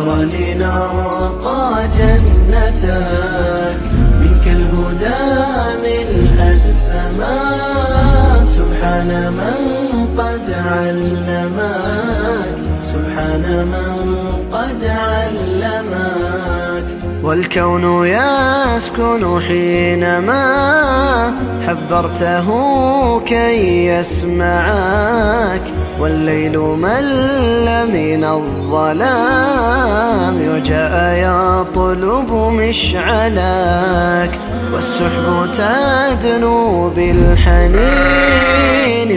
فاقرأ لنرقى جنتك. منك الهدى ملء السماء. سبحان من قد علمك. سبحان من قد علمك. والكون يسكن حينما حبرته كي يسمعك. والليل مل من الظلام وجاء يطلب مشعلك. والسحب تدنو بالحنين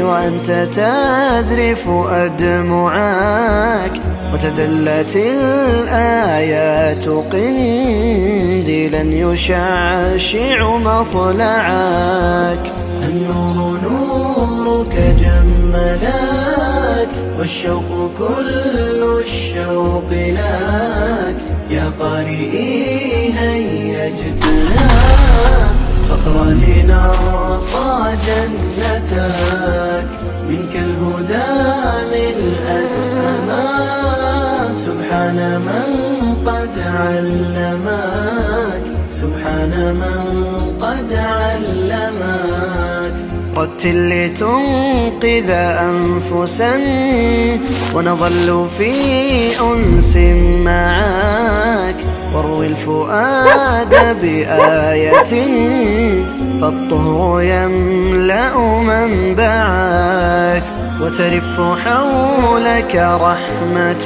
وأنت تذرف أدمعك. وتدلت الآيات قنديلا يشعشع مطلعك. النور نورك جملك والشوق كل الشوق لك. يا قارئي هيا اجتنا فاقرأ لنرقى جنتك. ملء السماء سبحان من قد علمك. سبحان من قد علمك. رتل لتنقذ أنفسا ونظل في أنس معك واروي الفؤاد بآية فالطهر يملأ منبعك وترف حولك رحمة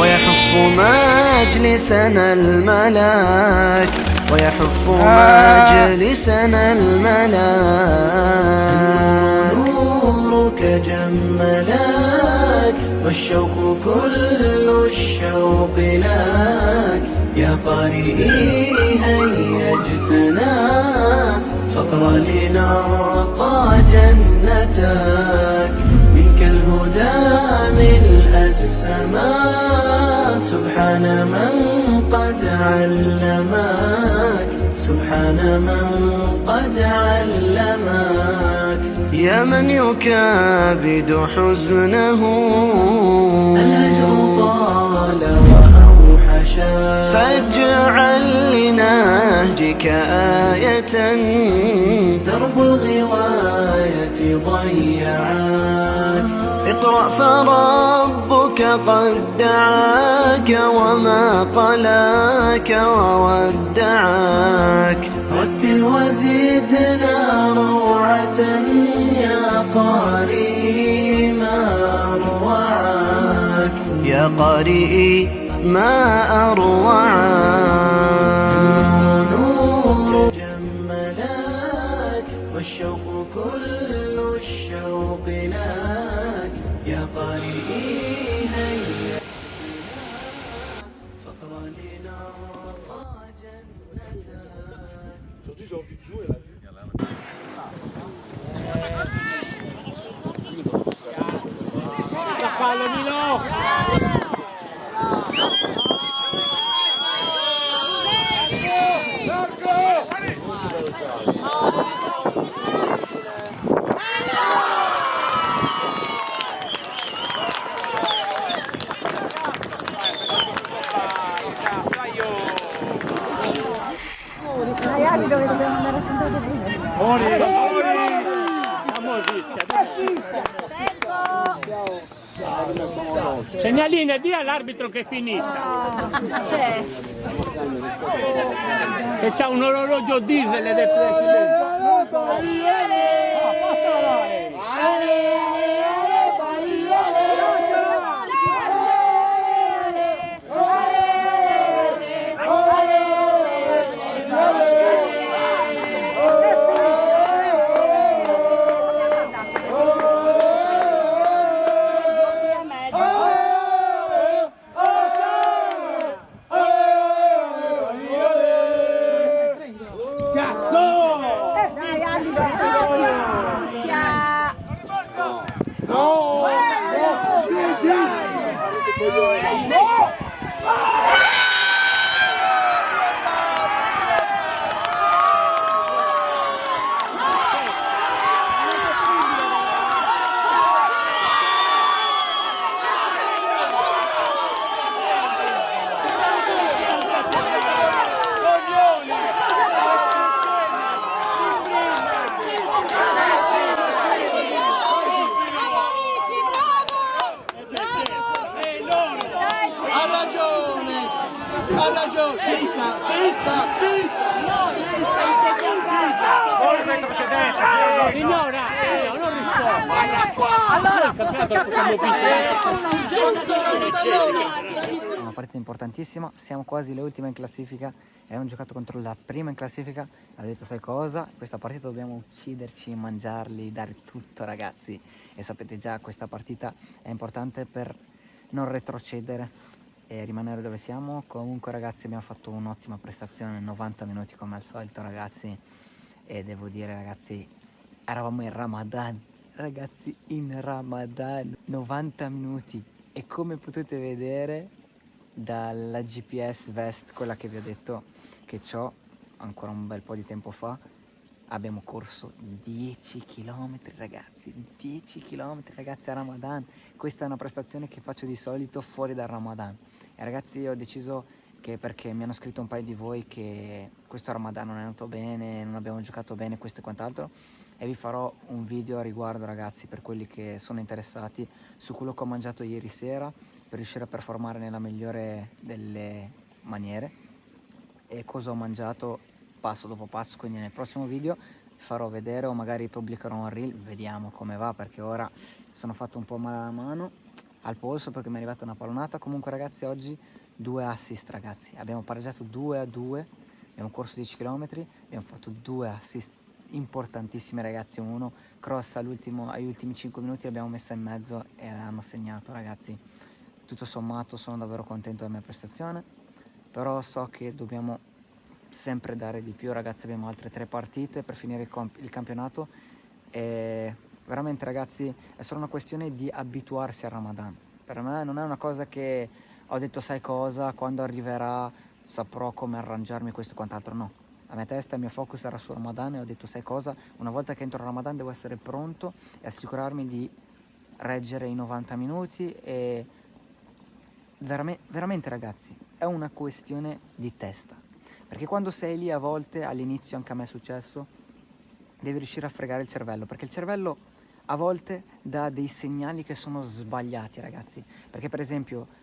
ويحف مجلسنا الملاك ويحف مجلسنا الملاك. نورك جملك والشوق كل الشوق لك. يا قارئي هيا اجتنا فاقرأ لنرقى جنتك منك الهدى ملء السماء سبحان من قد علمك سبحان من قد علمك. يا من يكابد حزنه الهجر طال وأوحشا فاجعل لنهجك آية فربك قد دعاك وما قلاك وودعاك رتل وزدنا روعة يا قارئي ما أروعك. يا قارئي ما أروعك. نور جملك والشوق كل الشوق لك يا قارئي هيا فاقرأ لنرقى جنتك Fallo Nilo! Dove dobbiamo andare a prima. Mori! Mori! fischia! Segnalina, di all'arbitro che è finita. C'è. Che c'ha un orologio diesel è presidente. Signora, io non rispondo. Allora, posso capire se È una partita importantissima, siamo quasi le ultime in classifica. Abbiamo giocato contro la prima in classifica. Ha detto sai cosa? Questa partita dobbiamo ucciderci, mangiarli, dare tutto ragazzi. E sapete già questa partita è importante per non retrocedere e rimanere dove siamo. Comunque ragazzi abbiamo fatto un'ottima prestazione, 90 minuti come al solito ragazzi. E devo dire ragazzi, eravamo in Ramadan. Ragazzi, in Ramadan, 90 minuti. E come potete vedere dalla GPS Vest, quella che vi ho detto che ho ancora un bel po' di tempo fa, abbiamo corso 10 km ragazzi, 10 km ragazzi a Ramadan. Questa è una prestazione che faccio di solito fuori dal Ramadan. E ragazzi ho deciso che perché mi hanno scritto un paio di voi che questo Ramadan non è andato bene, non abbiamo giocato bene, questo e quant'altro e vi farò un video a riguardo ragazzi per quelli che sono interessati su quello che ho mangiato ieri sera per riuscire a performare nella migliore delle maniere. E cosa ho mangiato passo dopo passo quindi nel prossimo video farò vedere o magari pubblicherò un reel vediamo come va perché ora sono fatto un po' male alla mano al polso perché mi è arrivata una pallonata. Comunque ragazzi oggi due assist ragazzi. Abbiamo pareggiato 2 a 2 abbiamo corso 10 km abbiamo fatto due assist importantissimi ragazzi uno cross agli ultimi 5 minuti l'abbiamo messa in mezzo e hanno segnato ragazzi. Tutto sommato sono davvero contento della mia prestazione però so che dobbiamo sempre dare di più ragazzi. Abbiamo altre tre partite per finire il, il campionato e veramente ragazzi è solo una questione di abituarsi al Ramadan. Per me non è una cosa che ho detto sai cosa? Quando arriverà saprò come arrangiarmi questo e quant'altro. No la mia testa, il mio focus era su Ramadan e ho detto sai cosa? Una volta che entro Ramadan devo essere pronto e assicurarmi di reggere i 90 minuti e veramente, veramente ragazzi è una questione di testa. Perché quando sei lì a volte all'inizio anche a me è successo devi riuscire a fregare il cervello perché il cervello a volte dà dei segnali che sono sbagliati ragazzi. Perché per esempio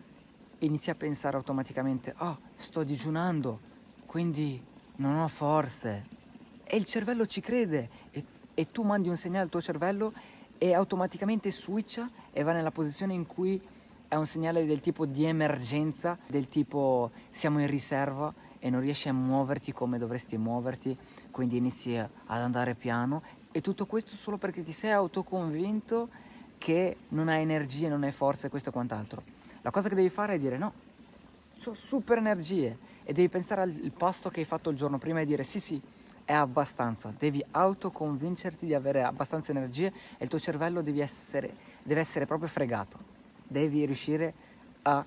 inizi a pensare automaticamente oh sto digiunando quindi non ho forze e il cervello ci crede. E, e tu mandi un segnale al tuo cervello e automaticamente switcha e va nella posizione in cui è un segnale del tipo di emergenza, del tipo siamo in riserva e non riesci a muoverti come dovresti muoverti, quindi inizi ad andare piano. E tutto questo solo perché ti sei autoconvinto che non hai energie, non hai forze questo e quant'altro. La cosa che devi fare è dire no, ho super energie e devi pensare al pasto che hai fatto il giorno prima e dire sì sì, è abbastanza, devi autoconvincerti di avere abbastanza energie e il tuo cervello essere, deve essere proprio fregato devi riuscire a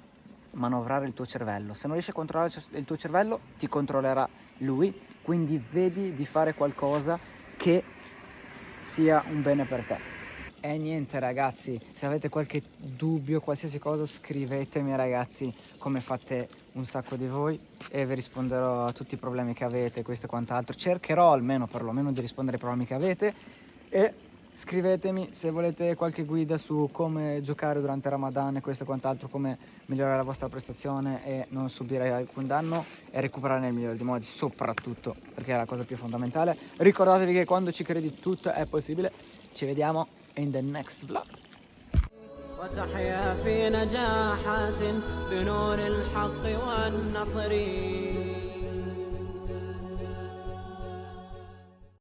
manovrare il tuo cervello. Se non riesci a controllare il tuo cervello, ti controllerà lui, quindi vedi di fare qualcosa che sia un bene per te. E niente ragazzi, se avete qualche dubbio, qualsiasi cosa, scrivetemi ragazzi, come fate un sacco di voi e vi risponderò a tutti i problemi che avete, questo e quant'altro. Cercherò almeno perlomeno di rispondere ai problemi che avete e Scrivetemi se volete qualche guida su come giocare durante Ramadan e questo e quant'altro, come migliorare la vostra prestazione e non subire alcun danno e recuperare nel migliore dei modi, soprattutto perché è la cosa più fondamentale. Ricordatevi che quando ci credi tutto è possibile. Ci vediamo in the next vlog. وتحيا في نجاحات بنور الحق والنصر